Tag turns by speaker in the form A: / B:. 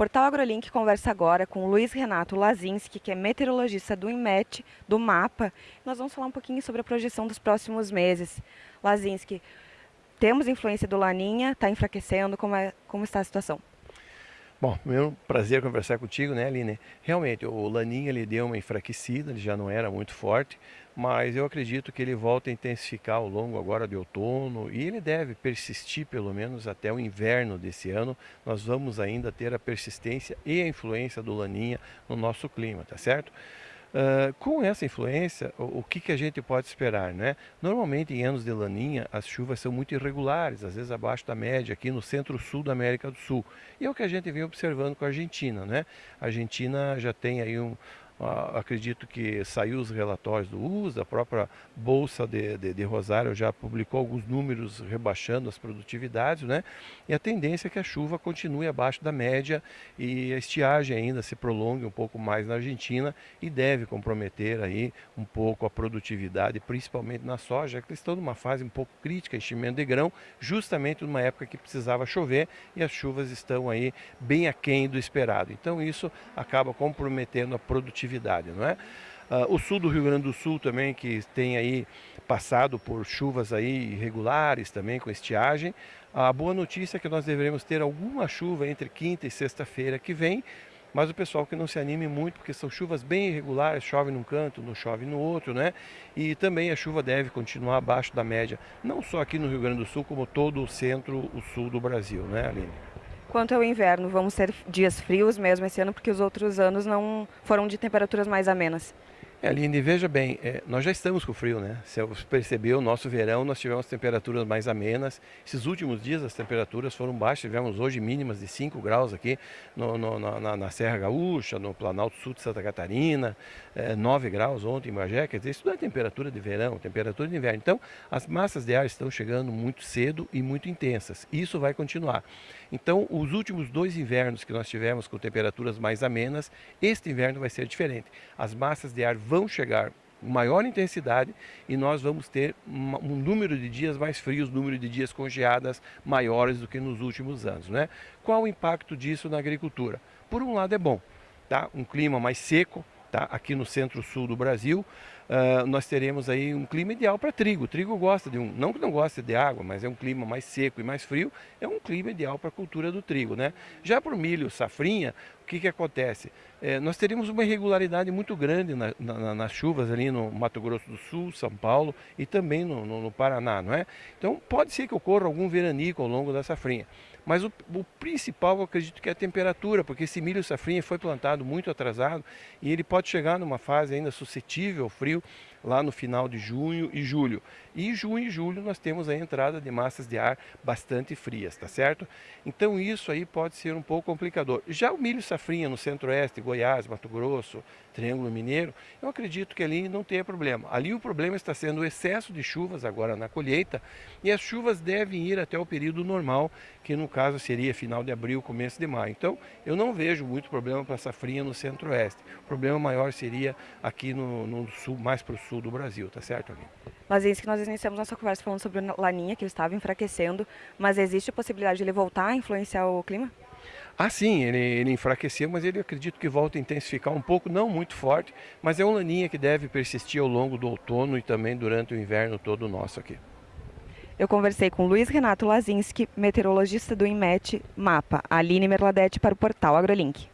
A: Portal AgroLink conversa agora com Luiz Renato Lazinski, que é meteorologista do INMET, do MAPA. Nós vamos falar um pouquinho sobre a projeção dos próximos meses. Lazinski, temos influência do Laninha, está enfraquecendo, como, é, como está a situação?
B: Bom, meu prazer conversar contigo, né, Aline? Realmente, o Laninha ele deu uma enfraquecida, ele já não era muito forte, mas eu acredito que ele volta a intensificar ao longo agora de outono e ele deve persistir pelo menos até o inverno desse ano. Nós vamos ainda ter a persistência e a influência do Laninha no nosso clima, tá certo? Uh, com essa influência, o, o, que, que a gente pode esperar? Né? Normalmente em anos de laninha as chuvas são muito irregulares, às vezes abaixo da média aqui no centro-sul da América do Sul. E é o que a gente vem observando com a Argentina. Né? A Argentina já tem aí um, acredito que saiu os relatórios do USA, a própria Bolsa de, de, de, Rosário já publicou alguns números rebaixando as produtividades, né? E a tendência é que a chuva continue abaixo da média e a estiagem ainda se prolongue um pouco mais na Argentina e deve comprometer aí um pouco a produtividade, principalmente na soja, que estão numa fase um pouco crítica, enchimento de grão, justamente numa época que precisava chover e as chuvas estão aí bem aquém do esperado. Então isso acaba comprometendo a produtividade atividade, não é? Uh, o sul do Rio Grande do Sul também, que tem aí passado por chuvas aí irregulares também, com estiagem. A boa notícia é que nós deveremos ter alguma chuva entre quinta e sexta-feira que vem, mas o pessoal que não se anime muito, porque são chuvas bem irregulares, chove num canto, não chove no outro, né? E também a chuva deve continuar abaixo da média, não só aqui no Rio Grande do Sul, como todo o centro, o sul do Brasil, né, Aline?
A: Quanto ao inverno, vamos ter dias frios mesmo esse ano, porque os outros anos não foram de temperaturas mais amenas.
B: É, Aline, veja bem, é, nós já estamos com frio, né? Você percebeu, nosso verão nós tivemos temperaturas mais amenas. Esses últimos dias as temperaturas foram baixas, tivemos hoje mínimas de 5 graus aqui no, no, na, na, Serra Gaúcha, no Planalto Sul de Santa Catarina, é, 9 graus ontem em Bagé, quer dizer, isso não é temperatura de verão, temperatura de inverno. Então, as massas de ar estão chegando muito cedo e muito intensas. Isso vai continuar. Então, os últimos dois invernos que nós tivemos com temperaturas mais amenas, este inverno vai ser diferente. As massas de ar vão chegar maior intensidade e nós vamos ter um número de dias mais frios, número de dias com geadas maiores do que nos últimos anos. Né? Qual o impacto disso na agricultura? Por um lado é bom, tá? um clima mais seco, tá? aqui no centro-sul do Brasil, uh, nós teremos aí um clima ideal para trigo. O trigo gosta de um, não que não gosta de água, mas é um clima mais seco e mais frio, é um clima ideal para a cultura do trigo. Né? Já para o milho safrinha, o que, que acontece? É, nós teríamos uma irregularidade muito grande na, na, nas chuvas ali no Mato Grosso do Sul, São Paulo e também no, no, no Paraná, não é? Então pode ser que ocorra algum veranico ao longo da safrinha. Mas o, o, principal eu acredito que é a temperatura, porque esse milho safrinha foi plantado muito atrasado e ele pode chegar numa fase ainda suscetível ao frio lá no final de junho e julho. E junho e julho nós temos a entrada de massas de ar bastante frias, tá certo? Então isso aí pode ser um pouco complicador. Já o milho safrinha no centro-oeste, Goiás, Mato Grosso, Triângulo Mineiro, eu acredito que ali não tenha problema. Ali o problema está sendo o excesso de chuvas agora na colheita e as chuvas devem ir até o período normal, que no caso seria final de abril, começo de maio. Então eu não vejo muito problema para safrinha no centro-oeste. O problema maior seria aqui no, no sul, mais para o sul do Brasil, tá certo, Aline?
A: Mas é isso que nós iniciamos nossa conversa falando sobre o Laninha, que estava enfraquecendo, mas existe a possibilidade de ele voltar a influenciar o clima?
B: Ah, sim, ele, ele enfraqueceu, mas ele acredito que volta a intensificar um pouco, não muito forte, mas é um laninha que deve persistir ao longo do outono e também durante o inverno todo nosso aqui.
A: Eu conversei com Luiz Renato Lazinski, meteorologista do INMET MAPA, Aline Merladete para o portal AgroLink.